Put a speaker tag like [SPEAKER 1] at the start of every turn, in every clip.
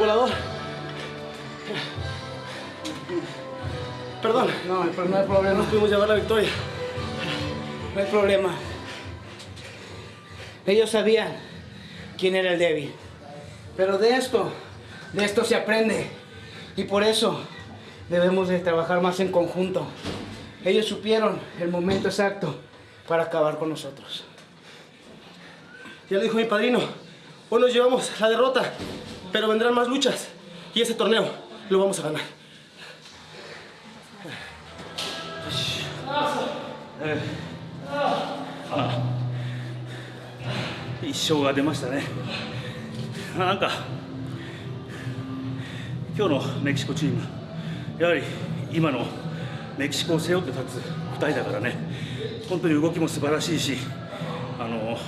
[SPEAKER 1] volador. Perdón.
[SPEAKER 2] No, pero no hay problema.
[SPEAKER 1] No pudimos llevar la victoria.
[SPEAKER 2] No hay problema. Ellos sabían quién era el débil. Pero de esto, de esto se aprende. Y por eso debemos de trabajar más en conjunto. Ellos supieron el momento exacto para acabar con nosotros.
[SPEAKER 1] Ya lo dijo mi padrino. Hoy nos llevamos la derrota, pero vendrán más luchas. Y ese torneo lo vamos a ganar.
[SPEAKER 3] 一勝が出ましたねなんか今日のメキシコチームやはり今のメキシコを背負って立つ2人だからね本当に動きも素晴らしいしあの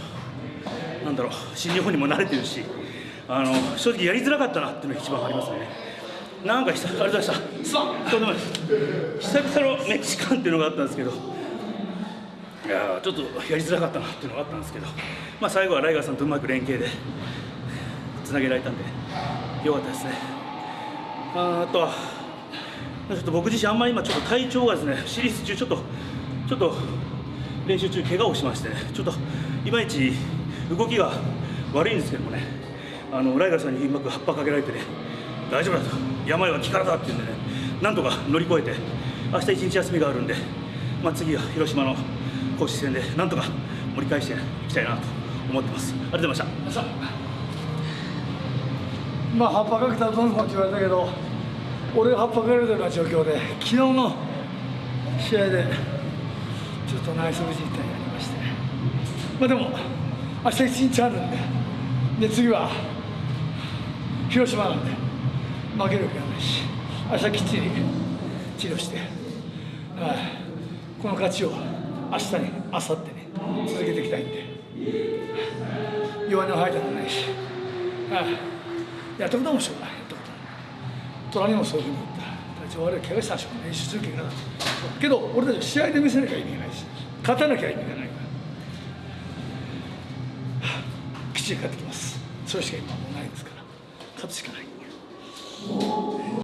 [SPEAKER 3] なんだろう新日本にも慣れてるしあの正直やりづらかったなっていうのが一番ありますね。なんか久々ありがとうございました。といです久々のメキシカンっていうのがあったんですけど。いやちょっとやりづらかったなっていうのがあったんですけど、まあ、最後はライガーさんとうまく連携でつなげられたんでよかったですね。ああとはちょっと僕自身あんまり今ちょっと体調がですねシリーズ中ちょっとちょっと練習中怪我をしましてねちょっといまいち動きが悪いんですけどもね。あのライガーさんにうまく葉っぱかけられてね大丈夫だと病は気からだって言うんでね。なんとか乗り越えて明日一日休みがあるんで、まあ、次は広島の公式戦でなんとか盛り返していきたいなと思ってます。ありがとうございました。
[SPEAKER 4] まあ葉っぱかけたらどうのって言われたけど俺が葉っぱかけられたような状況で昨日の試合でちょっと内側靭帯がありまして。まあでも明日一日あるんでで次は広島なんで負けるわけがないし明日きっちり治療して、この勝ちを明日に明後日に続けていきたいんで弱音を吐いたくないし、やったこともしょうがない。やったことは虎にもそういうふうに言った。体調悪い怪我したし練習する怪我だけど俺たち試合で見せなきゃ意味がないし勝たなきゃ意味がないから、きっちり勝ってきます。それしか今もうないですから。勝つしかない。